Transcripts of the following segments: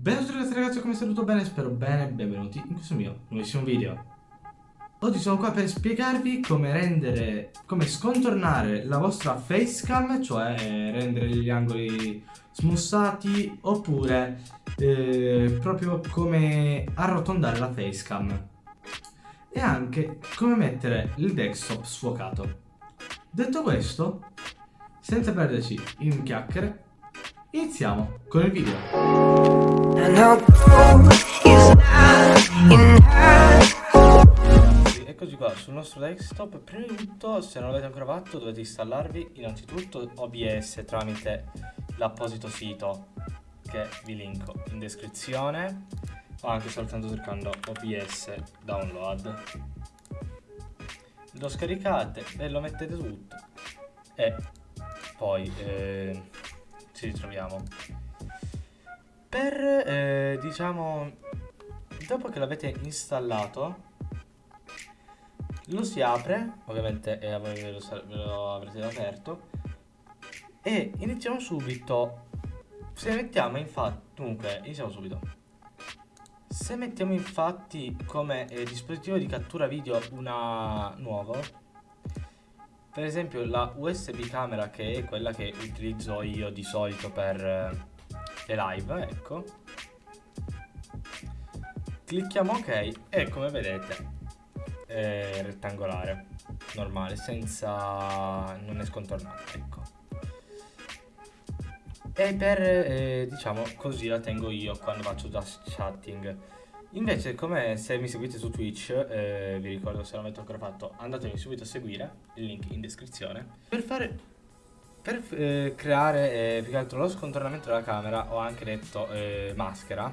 Benvenuti ragazzi, ragazzi, come state tutto bene? Spero bene, benvenuti in questo mio nuovissimo video. Oggi sono qua per spiegarvi come rendere, come scontornare la vostra facecam, cioè rendere gli angoli smussati, oppure eh, proprio come arrotondare la facecam. E anche come mettere il desktop sfuocato. Detto questo, senza perderci in chiacchiere, iniziamo con il video. Eccoci qua sul nostro desktop. Prima di tutto se non l'avete ancora fatto dovete installarvi. Innanzitutto OBS tramite l'apposito sito che vi linko in descrizione. O anche soltanto cercando OBS download. Lo scaricate e lo mettete tutto. E poi eh, ci ritroviamo. Per eh, diciamo dopo che l'avete installato lo si apre ovviamente eh, voi ve lo, ve lo avrete aperto e iniziamo subito. Se mettiamo infatti dunque iniziamo subito. Se mettiamo infatti come eh, dispositivo di cattura video una nuovo per esempio la USB camera che è quella che utilizzo io di solito per eh, le live, ecco. Clicchiamo ok e come vedete è rettangolare, normale, senza... non è scontornato, ecco. E per, eh, diciamo, così la tengo io quando faccio just chatting. Invece, come se mi seguite su Twitch, eh, vi ricordo se non l'avete ancora fatto, andatemi subito a seguire, il link in descrizione. Per fare per eh, creare eh, più che altro lo scontornamento della camera, ho anche detto eh, maschera,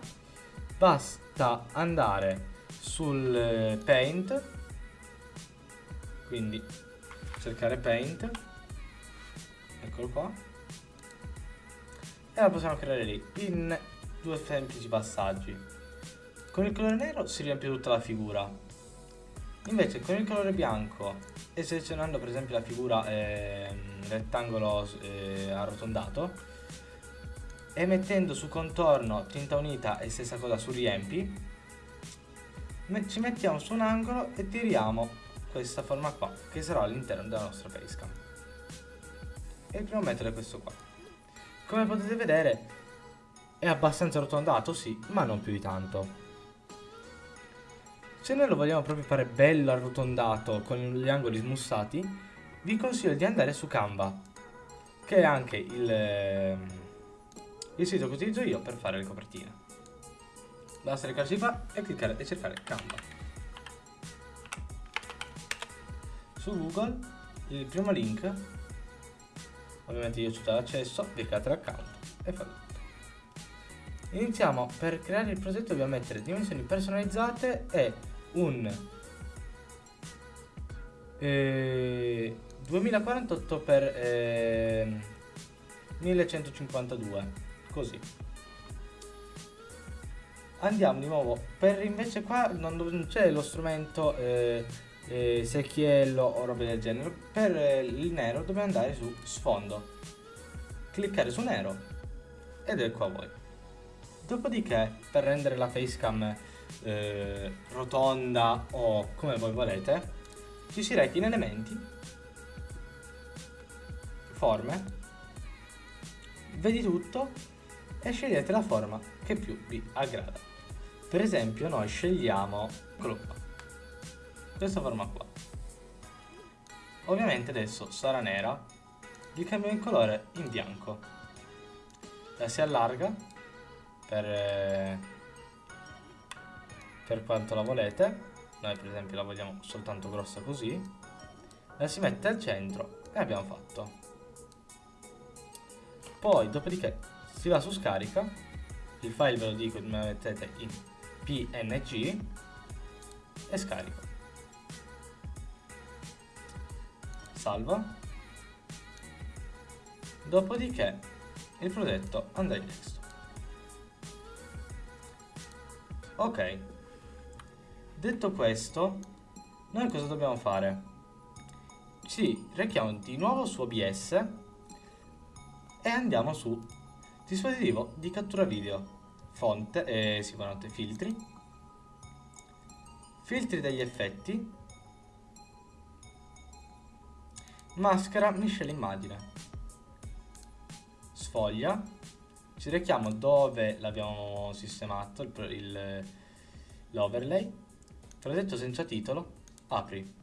basta andare sul eh, Paint, quindi cercare Paint, eccolo qua, e la possiamo creare lì, in due semplici passaggi. Con il colore nero si riempie tutta la figura, invece con il colore bianco e selezionando per esempio la figura eh, rettangolo eh, arrotondato e mettendo su contorno tinta unita e stessa cosa su riempi ci mettiamo su un angolo e tiriamo questa forma qua che sarà all'interno della nostra facecam e il primo metodo è questo qua. Come potete vedere è abbastanza arrotondato sì ma non più di tanto se noi lo vogliamo proprio fare bello arrotondato con gli angoli smussati, vi consiglio di andare su Canva, che è anche il, ehm, il sito che utilizzo io per fare le copertine. Basta recarsi qua e cliccare e cercare Canva. Su Google, il primo link, ovviamente io ho tutto l'accesso, cliccate l'account e fate tutto. Iniziamo, per creare il progetto dobbiamo mettere dimensioni personalizzate e un eh, 2048 per eh, 1152 così. Andiamo di nuovo. Per invece qua non c'è lo strumento eh, eh, secchiello o roba del genere. Per eh, il nero dobbiamo andare su sfondo. Cliccare su nero. Ed ecco a voi. Dopodiché per rendere la facecam eh, rotonda o come voi volete, ci si reca in elementi, forme, vedi tutto e scegliete la forma che più vi aggrada. Per esempio noi scegliamo qua, questa forma qua. Ovviamente adesso sarà nera, gli cambiamo il colore in bianco. La si allarga per... Per quanto la volete. Noi per esempio la vogliamo soltanto grossa così. La si mette al centro e abbiamo fatto. Poi dopodiché si va su scarica. Il file ve lo dico me lo mettete in png e scarico salva dopodiché il progetto andrà in desktop. Ok Detto questo, noi cosa dobbiamo fare? Ci rechiamo di nuovo su OBS e andiamo su dispositivo di cattura video, fonte, eh, buonanotte, filtri, filtri degli effetti, maschera, miscia l'immagine, sfoglia, ci rechiamo dove l'abbiamo sistemato, l'overlay, progetto senza titolo, apri.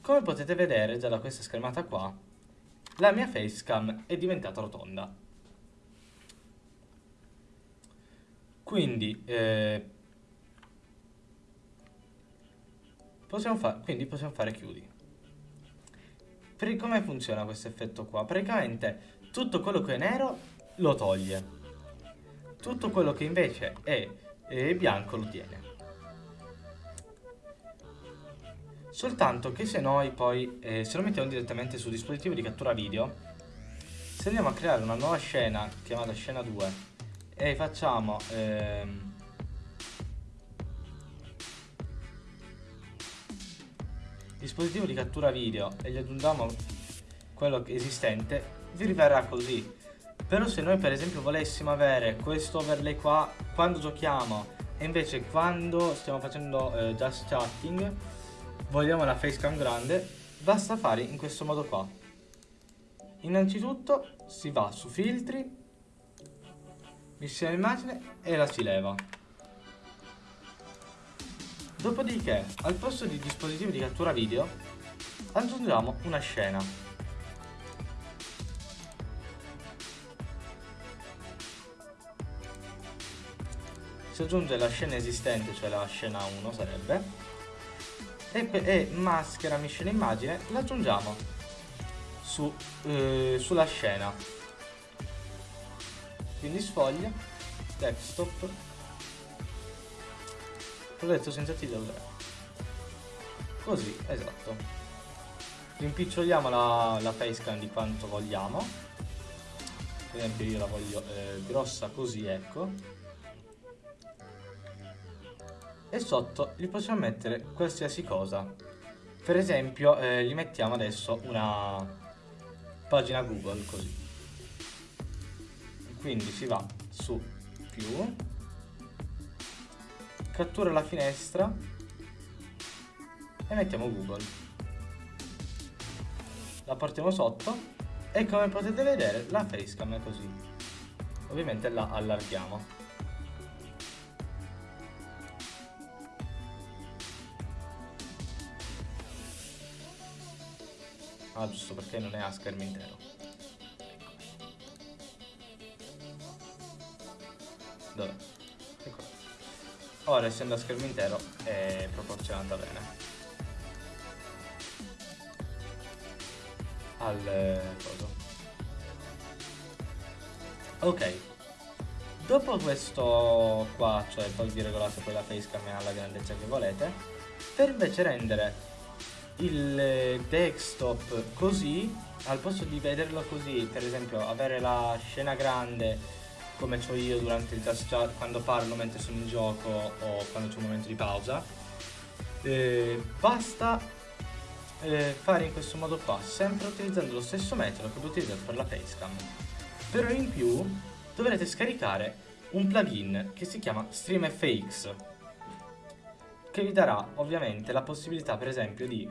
Come potete vedere già da questa schermata qua, la mia facecam è diventata rotonda. Quindi, eh, possiamo, quindi possiamo fare chiudi. Come funziona questo effetto qua? Praticamente tutto quello che è nero lo toglie. Tutto quello che invece è, è bianco lo tiene. Soltanto che se noi poi, eh, se lo mettiamo direttamente sul dispositivo di cattura video, se andiamo a creare una nuova scena, chiamata scena 2, e facciamo... Ehm, dispositivo di cattura video e gli aggiungiamo quello esistente, vi riverrà così. Però se noi per esempio volessimo avere questo overlay qua quando giochiamo e invece quando stiamo facendo eh, just chatting vogliamo la facecam grande, basta fare in questo modo qua. Innanzitutto si va su filtri, missione immagine e la si leva. Dopodiché, al posto di dispositivo di cattura video, aggiungiamo una scena. Si aggiunge la scena esistente, cioè la scena 1 sarebbe, e, e maschera miscela immagine l'aggiungiamo su, eh, sulla scena. Quindi sfoglia desktop. Progetto senza titolo. 3 così esatto. Rimpiccioliamo la, la facecam di quanto vogliamo. Per esempio io la voglio eh, grossa così ecco e sotto gli possiamo mettere qualsiasi cosa. Per esempio eh, gli mettiamo adesso una pagina Google così. Quindi si va su più, cattura la finestra e mettiamo Google. La portiamo sotto e come potete vedere la facecam è così. Ovviamente la allarghiamo. Ah, giusto perché non è a schermo intero. Dove? Ecco. Ora, essendo a schermo intero, è proporzionata bene. Al coso. Ok. Dopo questo qua, cioè poi vi regolate poi la facecam alla grandezza che volete, per invece rendere il desktop così, al posto di vederlo così, per esempio avere la scena grande come ho io durante il just chat quando parlo mentre sono in gioco o quando c'è un momento di pausa, eh, basta eh, fare in questo modo qua, sempre utilizzando lo stesso metodo che ho utilizzato per la facecam. Però in più dovrete scaricare un plugin che si chiama StreamFX che vi darà ovviamente la possibilità per esempio di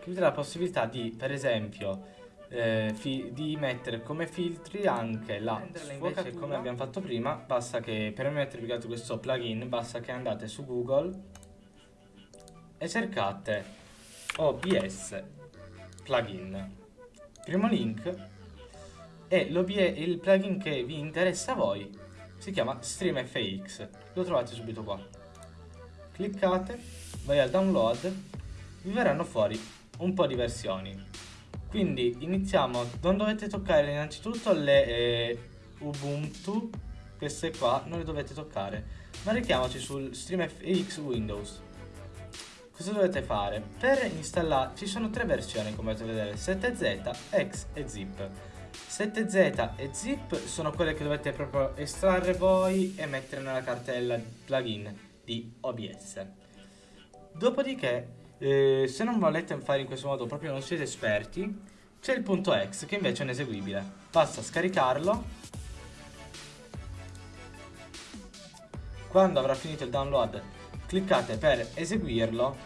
che vi darà la possibilità di per esempio eh, di mettere come filtri anche la invece come abbiamo fatto prima basta che per mettere più questo plugin basta che andate su google e cercate OBS plugin. Primo link e il plugin che vi interessa a voi si chiama StreamFX, lo trovate subito qua. Cliccate, vai al download, vi verranno fuori un po' di versioni. Quindi iniziamo, non dovete toccare innanzitutto le eh, Ubuntu, queste qua non le dovete toccare, ma richiamoci sul StreamFX Windows. Cosa dovete fare? Per installare, ci sono tre versioni come potete vedere, 7Z, X e Zip. 7Z e Zip sono quelle che dovete proprio estrarre voi e mettere nella cartella plugin di OBS. Dopodiché, eh, se non volete fare in questo modo, proprio non siete esperti, c'è il punto X che invece è ineseguibile. Basta scaricarlo. Quando avrà finito il download cliccate per eseguirlo.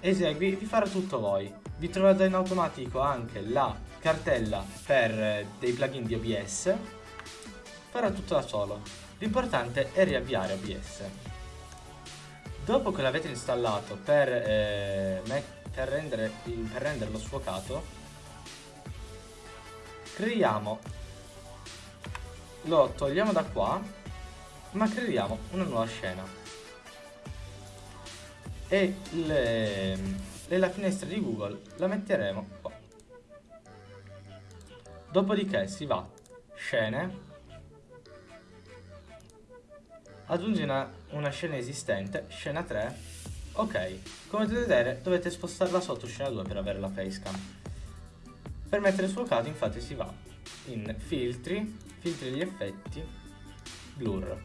Esegui, vi farà tutto voi. Vi troverete in automatico anche la cartella per eh, dei plugin di OBS. Farà tutto da solo. L'importante è riavviare OBS. Dopo che l'avete installato per, eh, per, rendere, per renderlo sfocato, creiamo, lo togliamo da qua, ma creiamo una nuova scena. E le, nella finestra di Google la metteremo. Dopodiché si va scene, aggiungi una, una scena esistente, scena 3, ok, come potete vedere dovete spostarla sotto scena 2 per avere la facecam. Per mettere sfocato infatti si va in filtri, filtri degli effetti, blur.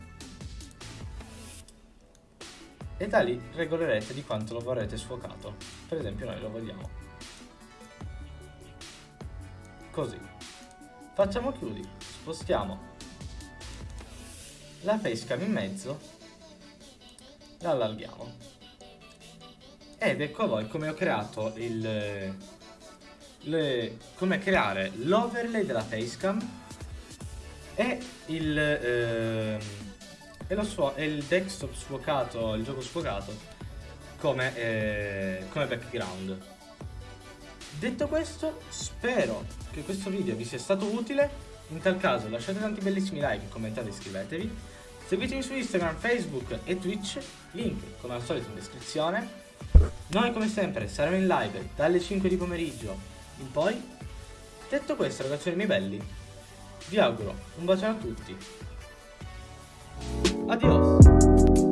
E da lì regolerete di quanto lo vorrete sfocato. Per esempio noi lo vogliamo. Così. Facciamo chiudi, spostiamo la facecam in mezzo, la allarghiamo. Ed ecco voi come ho creato il... Le, come creare l'overlay della facecam e il, eh, e, lo e il desktop sfocato, il gioco sfocato come, eh, come background. Detto questo, spero che questo video vi sia stato utile. In tal caso lasciate tanti bellissimi like, commentate e iscrivetevi. Seguitemi su Instagram, Facebook e Twitch, link come al solito in descrizione. Noi come sempre saremo in live dalle 5 di pomeriggio in poi. Detto questo ragazzi miei belli, vi auguro un bacio a tutti. Adios!